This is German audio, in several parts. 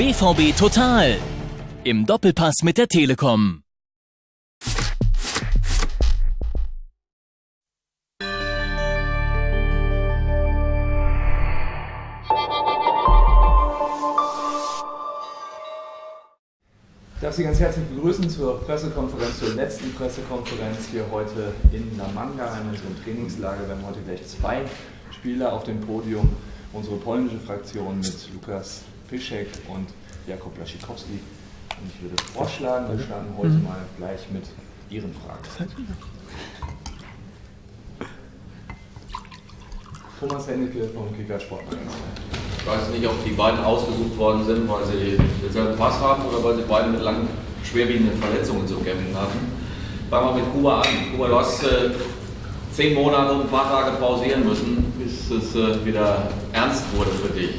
BVB Total. Im Doppelpass mit der Telekom. Ich darf Sie ganz herzlich begrüßen zur Pressekonferenz, zur letzten Pressekonferenz hier heute in Namanga, in unserem Trainingslager. Wir haben heute gleich zwei Spieler auf dem Podium. Unsere polnische Fraktion mit Lukas Piszek und Jakob Laschikowski. Und ich würde vorschlagen, wir starten heute Mhm. mal gleich mit Ihren Fragen. Thomas Hennecke vom Kicker Sportmagazin. Ich weiß nicht, ob die beiden ausgesucht worden sind, weil sie denselben Pass haben oder weil sie beide mit langen, schwerwiegenden Verletzungen zu kämpfen hatten. Fangen wir mit Kuba an. Kuba, du hast äh, zehn Monate und ein paar Tage pausieren müssen, bis es äh, wieder ernst wurde für dich.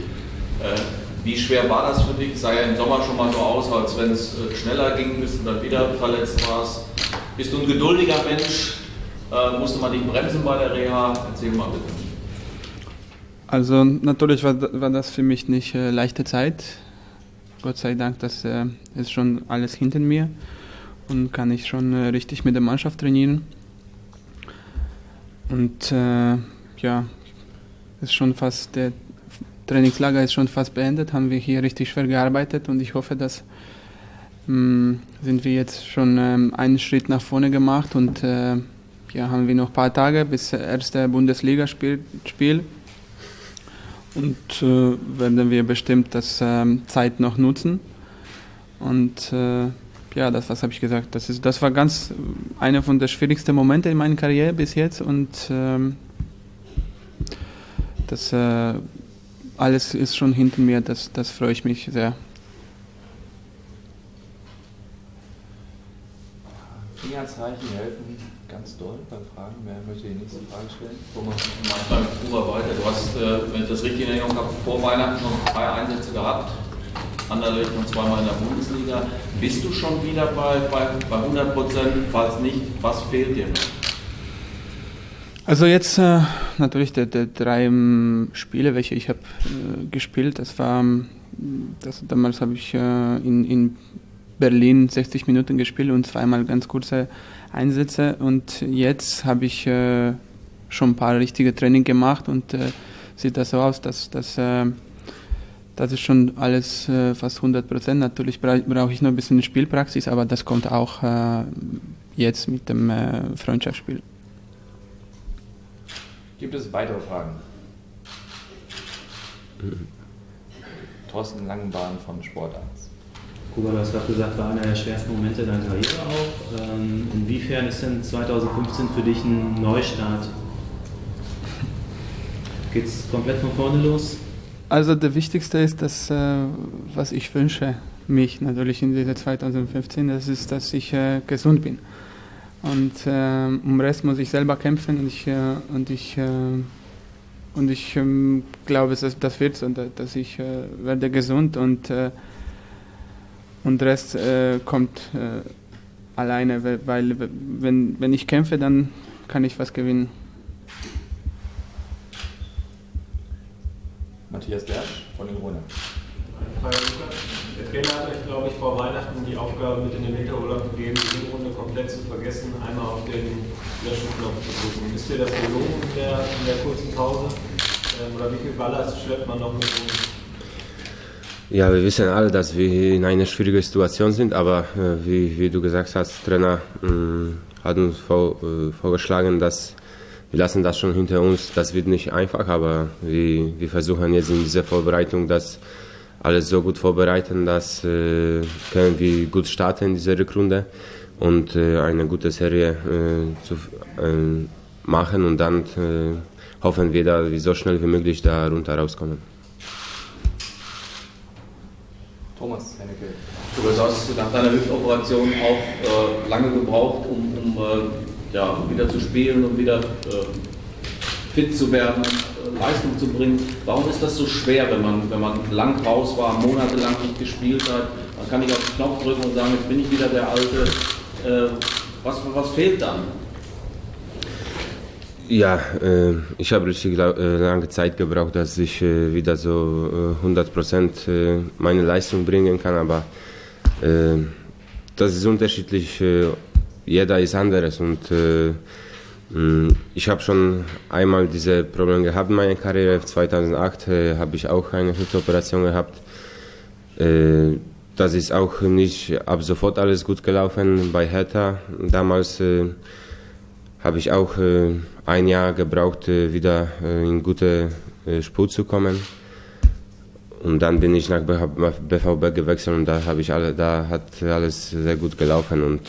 Äh, wie schwer war das für dich? Sah ja im Sommer schon mal so aus, als wenn es äh, schneller ging, bis du dann wieder verletzt warst. Bist du ein geduldiger Mensch? Äh, musste man dich bremsen bei der Reha? Erzähl mal bitte. Also natürlich war, war das für mich nicht äh, leichte Zeit. Gott sei Dank, das äh, ist schon alles hinter mir und kann ich schon äh, richtig mit der Mannschaft trainieren. Und äh, ja, ist schon fast der Trainingslager ist schon fast beendet, haben wir hier richtig schwer gearbeitet und ich hoffe, dass mh, sind wir jetzt schon ähm, einen Schritt nach vorne gemacht und äh, ja, haben wir noch ein paar Tage bis erste Bundesligaspiel Spiel. und äh, werden wir bestimmt das ähm, Zeit noch nutzen. Und äh, ja, das was habe ich gesagt. Das ist, das war ganz äh, einer von der schwierigsten Momente in meiner Karriere bis jetzt und ähm, das äh, alles ist schon hinter mir. Das, das freue ich mich sehr. Fingerzeichen helfen ganz doll bei Fragen. Wer möchte die nächste Frage stellen? Thomas. Beim Kuba weiter. Du hast, äh, wenn ich das richtig in Erinnerung habe, vor Weihnachten schon drei Einsätze gehabt. Anderlecht und zweimal in der Bundesliga. Bist du schon wieder bei, bei, bei 100 Prozent? Falls nicht, was fehlt dir noch? Also jetzt äh, natürlich die, drei ähm, Spiele, welche ich habe äh, gespielt, das war, ähm, das, damals habe ich äh, in, in Berlin 60 Minuten gespielt und zweimal ganz kurze Einsätze und jetzt habe ich äh, schon ein paar richtige Training gemacht und äh, sieht das so aus, dass, dass äh, das ist schon alles äh, fast 100 Prozent. Natürlich bra brauche ich noch ein bisschen Spielpraxis, aber das kommt auch äh, jetzt mit dem äh, Freundschaftsspiel. Gibt es weitere Fragen? Thorsten Langenbahn von Sport 1. Kuba, du hast gerade gesagt, war einer der schwersten Momente deiner Karriere auch. Ähm, inwiefern ist denn 2015 für dich ein Neustart? Geht es komplett von vorne los? Also der wichtigste ist, dass, äh, was ich wünsche, mich natürlich in dieser 2015, das ist, dass ich äh, gesund bin. Und äh, um den Rest muss ich selber kämpfen und ich, äh, und ich, äh, und ich ähm, glaube, dass das wird da- dass ich äh, werde gesund und, äh, und der Rest äh, kommt äh, alleine, weil, weil wenn, wenn ich kämpfe, dann kann ich was gewinnen. Matthias Bersch von den Grünen. Der Trainer hat euch, glaube ich, vor Weihnachten die Aufgabe mit in den Winterurlaub gegeben, die Hinrunde komplett zu vergessen, einmal auf den Löschenknopf zu drücken. Ist dir das gelungen in der, in der kurzen Pause? Ähm, oder wie viel Ballast schleppt man noch mit rum? Ja, wir wissen alle, dass wir in einer schwierigen Situation sind, aber äh, wie, wie du gesagt hast, Trainer mh, hat uns vor, äh, vorgeschlagen, dass wir lassen das schon hinter uns. Das wird nicht einfach, aber wir, wir versuchen jetzt in dieser Vorbereitung das alles so gut vorbereiten, dass äh, können wir gut starten in dieser Rückrunde und äh, eine gute Serie äh, zu, äh, machen und dann äh, hoffen wir, dass wir so schnell wie möglich da runter rauskommen. Thomas Hennecke. Du hast nach deiner Hüftoperation auch äh, lange gebraucht, um, um ja, wieder zu spielen und wieder äh, fit zu werden, Leistung zu bringen. Warum ist das so schwer, wenn man, wenn man lang raus war, monatelang nicht gespielt hat? Dann kann ich auf den Knopf drücken und sagen, jetzt bin ich wieder der Alte. Äh, was, was fehlt dann? Ja, äh, ich habe richtig äh, lange Zeit gebraucht, dass ich äh, wieder so 100 Prozent meine Leistung bringen kann, aber das ist unterschiedlich. jeder ist anderes und ich habe schon einmal diese Probleme gehabt in meiner Karriere. 2008 habe ich auch eine Hüftoperation gehabt. das ist auch nicht ab sofort alles gut gelaufen bei Hertha. Damals habe ich auch äh, ein Jahr gebraucht, äh, wieder äh, in gute äh, Spur zu kommen. Und dann bin ich nach BVB gewechselt und da ich alle, da hat alles sehr gut gelaufen und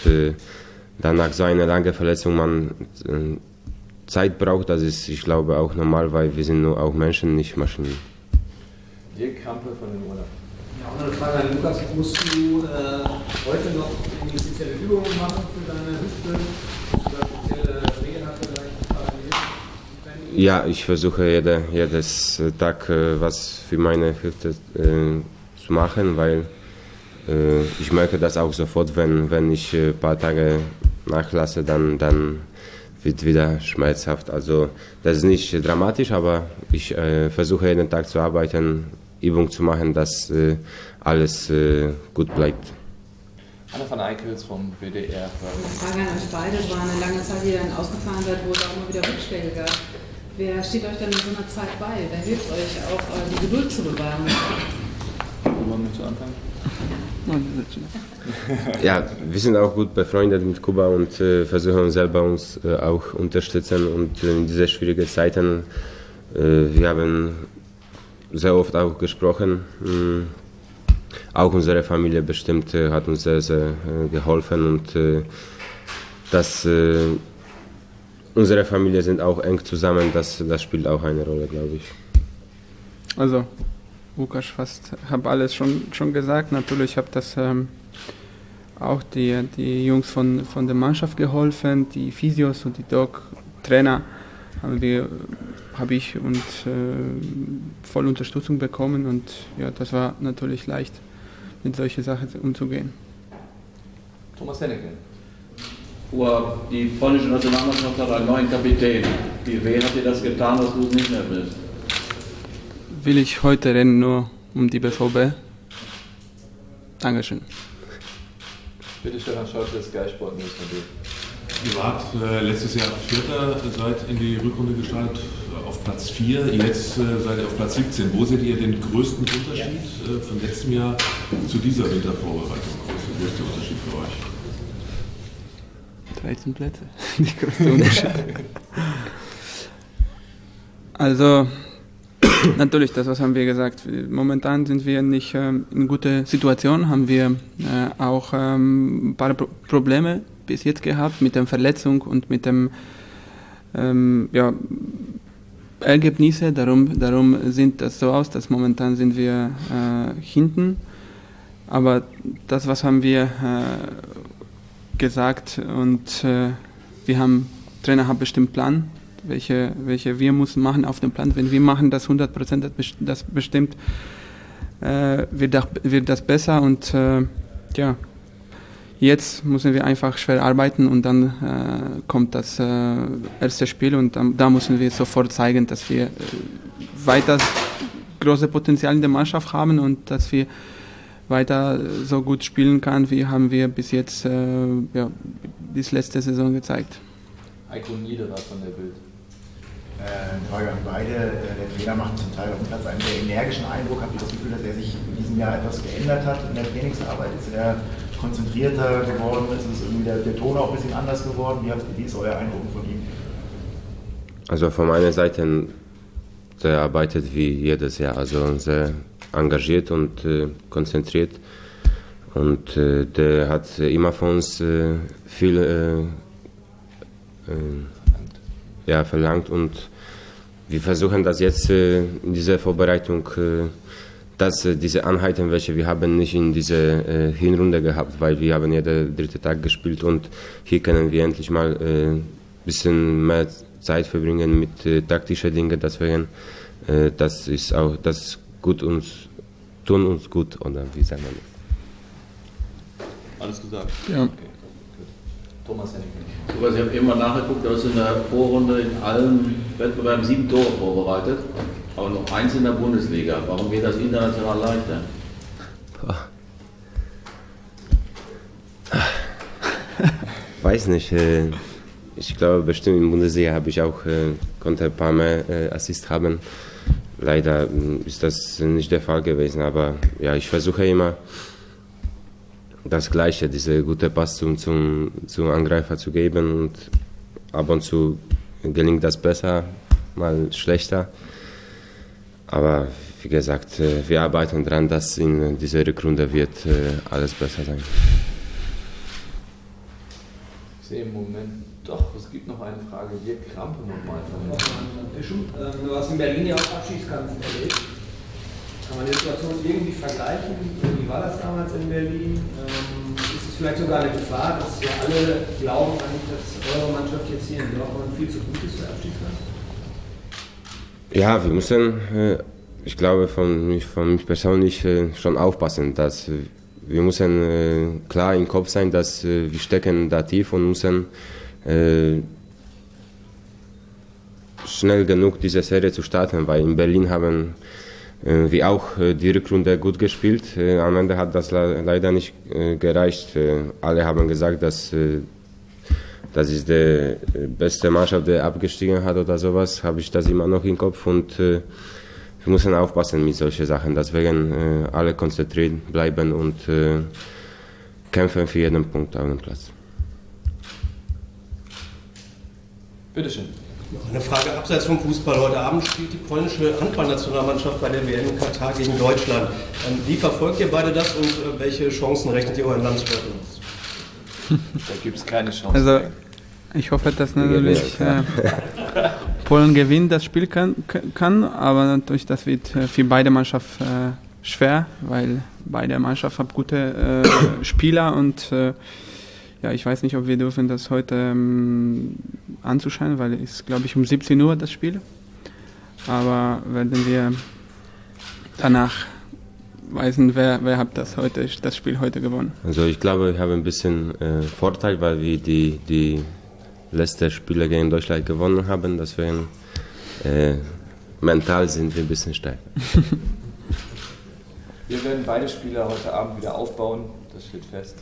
dann nach so einer langen Verletzung man äh, Zeit braucht, das ist, ich glaube, auch normal, weil wir sind nur auch Menschen, nicht Maschinen. Dirk Kampe von den Urlaub. Ja, auch eine Frage an Lukas. Musst du äh, heute noch irgendwie spezielle Übungen machen für deine Hüfte? Ja, ich versuche jede, jedes Tag äh, was für meine Hüfte äh, zu machen, weil ich merke das auch sofort, wenn, wenn ich ein paar Tage nachlasse, dann, dann wird wieder schmerzhaft. Also das ist nicht dramatisch, aber ich äh, versuche jeden Tag zu arbeiten, Übung zu machen, dass äh, alles äh, gut bleibt. Anna von Eickels vom WDR. Frage an euch beide. Es war eine lange Zeit, die ihr dann ausgefahren seid, wo es auch immer wieder Rückschläge gab. Wer steht euch dann in so einer Zeit bei? Wer hilft euch auch, äh, die Geduld zu bewahren? Wo wollen wir zu anfangen? Ja, wir sind auch gut befreundet mit Kuba und äh, versuchen selber uns äh, auch unterstützen und in diese schwierigen Zeiten, äh, wir haben sehr oft auch gesprochen. Mh, auch unsere Familie bestimmt äh, hat uns sehr, sehr äh, geholfen und das unsere Familie sind auch eng zusammen, das, das spielt auch eine Rolle, glaube ich. Also, Lukas fast, habe alles schon, schon gesagt. Natürlich habe das ähm, auch die, die Jungs von, von der Mannschaft geholfen, die Physios und die Doc-Trainer haben wir habe ich und äh, voll Unterstützung bekommen und ja, das war natürlich leicht, mit solchen Sachen umzugehen. Thomas Henneke. Die polnische Nationalmannschaft hat einen neuen Kapitän. Wie weh hat dir das getan, dass du es nicht mehr bist? Will ich heute rennen nur um die BVB? Dankeschön. Bitte Stefan Scholz, Sky Sport News von dir. Ihr wart äh, letztes Jahr Vierter, seid in die Rückrunde gestartet auf Platz 4, jetzt äh, seid ihr auf Platz 17. Wo seht ihr den größten Unterschied äh, von letztem Jahr zu dieser Wintervorbereitung? Was ist der größte Unterschied für euch? 13 Plätze. Die größte Unterschied. also, natürlich, das was haben wir gesagt. Momentan sind wir nicht ähm, in guter Situation, haben wir äh, auch ähm, ein paar Pro Probleme bis jetzt gehabt mit der Verletzung und mit dem ähm, ja, Ergebnisse. Darum, darum sieht das so aus, dass momentan sind wir äh, hinten. Aber das, was haben wir äh, gesagt und äh, wir haben, Trainer hat bestimmt Plan, welche, welche wir müssen machen auf dem Plan. Wenn wir machen das 100 Prozent, das bestimmt, äh, wird, das, wird das besser und äh, ja, jetzt müssen wir einfach schwer arbeiten und dann äh, kommt das äh, erste Spiel und dann, da müssen wir sofort zeigen, dass wir äh, weiter große Potenzial in der Mannschaft haben und dass wir weiter so gut spielen kann, wie haben wir bis jetzt äh, ja, bis letzte Saison gezeigt. Eiko Niederer von der Bild. Äh, Frage an beide. Äh, der Trainer macht zum Teil auf dem Platz einen sehr energischen Eindruck. Habt ihr das Gefühl, dass er sich in diesem Jahr etwas geändert hat in der Trainingsarbeit? Ist er konzentrierter geworden? Ist es irgendwie der, der Ton auch ein bisschen anders geworden? Wie, wie ist euer Eindruck von ihm? Also von meiner Seite, der arbeitet wie jedes Jahr. Also sehr engagiert und äh, konzentriert. Und äh, der hat immer von uns äh, viel äh, äh, ja, verlangt und wir versuchen das jetzt äh, in dieser Vorbereitung, dass diese Einheiten, welche wir haben, nicht in dieser Hinrunde gehabt, weil wir haben jeden dritten Tag gespielt und hier können wir endlich mal ein bisschen mehr Zeit verbringen mit taktischen Dingen. Deswegen, das ist auch das gut uns, tun uns gut, oder wie sagt man das? Alles gesagt? Ja. Okay, Thomas also ich habe eben mal nachgeguckt, du hast in der Vorrunde in allen Wettbewerben sieben Tore vorbereitet, aber noch eins in der Bundesliga. Warum geht das international leichter? Weiß nicht. Äh, ich glaube, bestimmt in der Bundesliga habe ich auch, äh, konnte ein paar mehr äh, Assist haben. Leider ist das nicht der Fall gewesen, aber ja, ich versuche immer das Gleiche, diese gute Pass zum, zum, zum Angreifer zu geben und ab und zu gelingt das besser, mal schlechter. Aber wie gesagt, äh, wir arbeiten daran, dass in dieser Rückrunde wird äh, alles besser sein. Ich sehe im Moment doch, es gibt noch eine Frage. Hier Krampe nochmal von ähm, Du hast in Berlin ja auch Abschiedskampf erlebt. Kann man die Situation irgendwie vergleichen? Wie war das damals in Berlin? Ähm, ist es vielleicht sogar eine Gefahr, dass wir alle glauben, dass eure Mannschaft jetzt hier in Dortmund viel zu gut ist für Abschiedskampf? Ja, wir müssen, äh, ich glaube, von, mich- von mich persönlich äh, schon aufpassen, dass wir müssen äh, klar im Kopf sein, dass wir stecken da tief und müssen schnell genug diese Serie zu starten, weil in Berlin haben äh, wir auch äh, die Rückrunde gut gespielt. Äh, am Ende hat das le leider nicht gereicht. Alle haben gesagt, dass das ist die beste Mannschaft, die abgestiegen hat oder sowas, habe ich das immer noch im Kopf und wir müssen aufpassen mit solchen Sachen. Deswegen alle konzentriert bleiben und kämpfen für jeden Punkt auf dem Platz. Bitteschön. Eine Frage abseits vom Fußball. Heute Abend spielt die polnische Handballnationalmannschaft bei der WM in Katar gegen Deutschland. Ähm, Wie verfolgt ihr beide das und äh, welche Chancen rechnet ihr euren Landsleuten aus? Da gibt es keine Chance. Also ich hoffe, dass natürlich äh, Polen gewinnt, das Spiel kann, kann, aber natürlich das wird äh, für beide Mannschaften äh, schwer, weil beide Mannschaften haben gute äh, Spieler und äh, ja, ich weiß nicht, ob wir dürfen das heute ähm, anzuschauen, weil es ist, glaube ich, um 17 Uhr das Spiel. Aber werden wir danach wissen, wer, wer hat das heute, das Spiel heute gewonnen. Also ich glaube, wir haben ein bisschen äh, Vorteil, weil wir die, die letzten Spiele gegen Deutschland gewonnen haben. Deswegen äh, mental sind wir ein bisschen stärker. Wir werden beide Spiele heute Abend wieder aufbauen, das steht fest.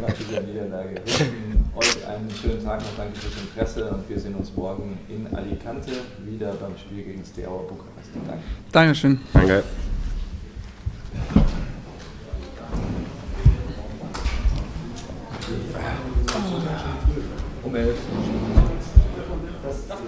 Nach dieser Niederlage. Wünschen euch einen schönen Tag noch, danke fürs Interesse und wir sehen uns morgen in Alicante wieder beim Spiel gegen Steaua Bukarest. Danke. Dankeschön. Danke. Um elf. Das, das